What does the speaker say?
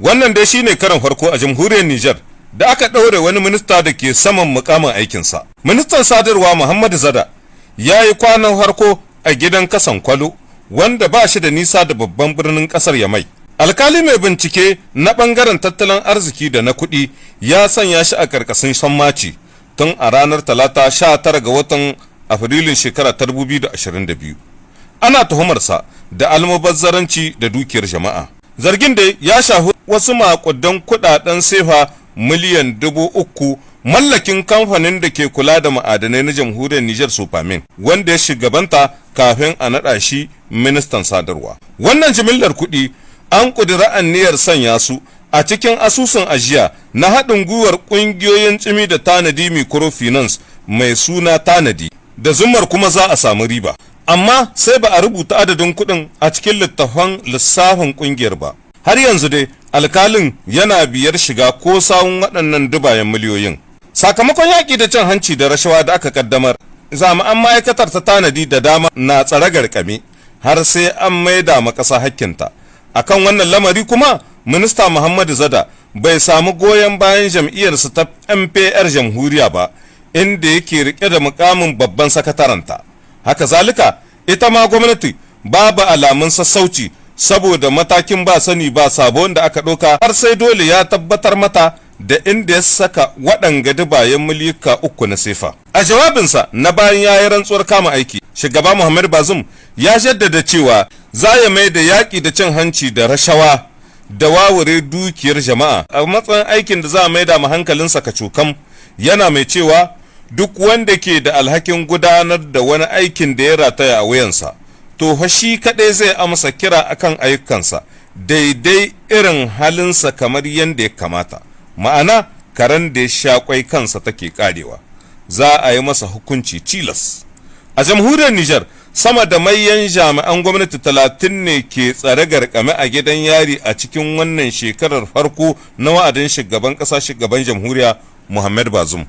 wannan dai shine karan farko a jamhuriyar Nijar da aka ɗaure wani minista da ke saman mukamin aikinsa. Ministan sadarwa Muhammadu Zada ya yi kwanan farko a gidan kasan kwalo wanda ba shi da nisa da babban birnin ƙasar Yamai. Alkali mai bincike na ɓangaren tattalin arziki da na kuɗi ya sanya shi a ƙarƙashin sammaci tun a ranar talata 19 ga watan afrilun shekara ta 2022 ana tuhumarsa da almubazzaranci da dukiyar jama'a. Zargin da ya shafi wasu makudan kuɗaɗen sefa miliyan dubu uku mallakin kamfanin da ke kula da ma'adanai na jamhuriyar Nijar Sofamin wanda ya shugabanta kafin a naɗa shi ministan sadarwa. Wannan jimillar kuɗi an ƙudiri aniyar sanya su a cikin asusun ajiya na haɗin gwiwar ƙungiyoyin tsimi da tanadi microfinance mai suna tanadi da zumar kuma za a samu riba. Amma sai ba a rubuta adadin kuɗin a cikin littafan lissafin ƙungiyar ba. Har yanzu dai alkalin yana biyar shiga ko sawun waɗannan dubayen miliyoyin. Sakamakon yaƙi da cin hanci da rashawa da aka kaddamar, jami'an ma'aikatar ta tanadi da dama na tsare garkame har sai an maida ma ƙasa hakkinta. Akan wannan lamari kuma minista Muhammadu Zada bai samu goyon bayan jam'iyyarsa ta MPR jamhuriya ba, inda yake riƙe da mukamin babban sakataranta. Haka zalika, ita ma gwamnati babu alamun sassauci saboda matakin ba sani ba sabo da aka ɗauka har sai dole ya tabbatar mata da inda ya saka waɗanga dubayen milika uku na sefa. A jawabinsa na bayan ya yi rantsuwar kama aiki, shugaba Muhammad Bazum ya jaddada cewa za ya mai da yaƙi da cin hanci da rashawa da wawure dukiyar jama'a a matsayin aikin da za a maida ma hankalinsa kacokam yana mai cewa duk wanda ke da alhakin gudanar da wani aikin da ya rataya a wuyansa. to fa shi kaɗai zai amsa kira akan ayyukansa daidai irin halinsa kamar yadda ya kamata. Ma'ana karen da ya sha kwai kansa take karewa za a yi masa hukunci tilas. A jamhuriyar Nijar sama da mayan jami'an gwamnati talatin ne ke tsare garkame a gidan yari a cikin wannan shekarar farko na wa'adin shugaban ƙasa shugaban jamhuriya Muhammad Bazum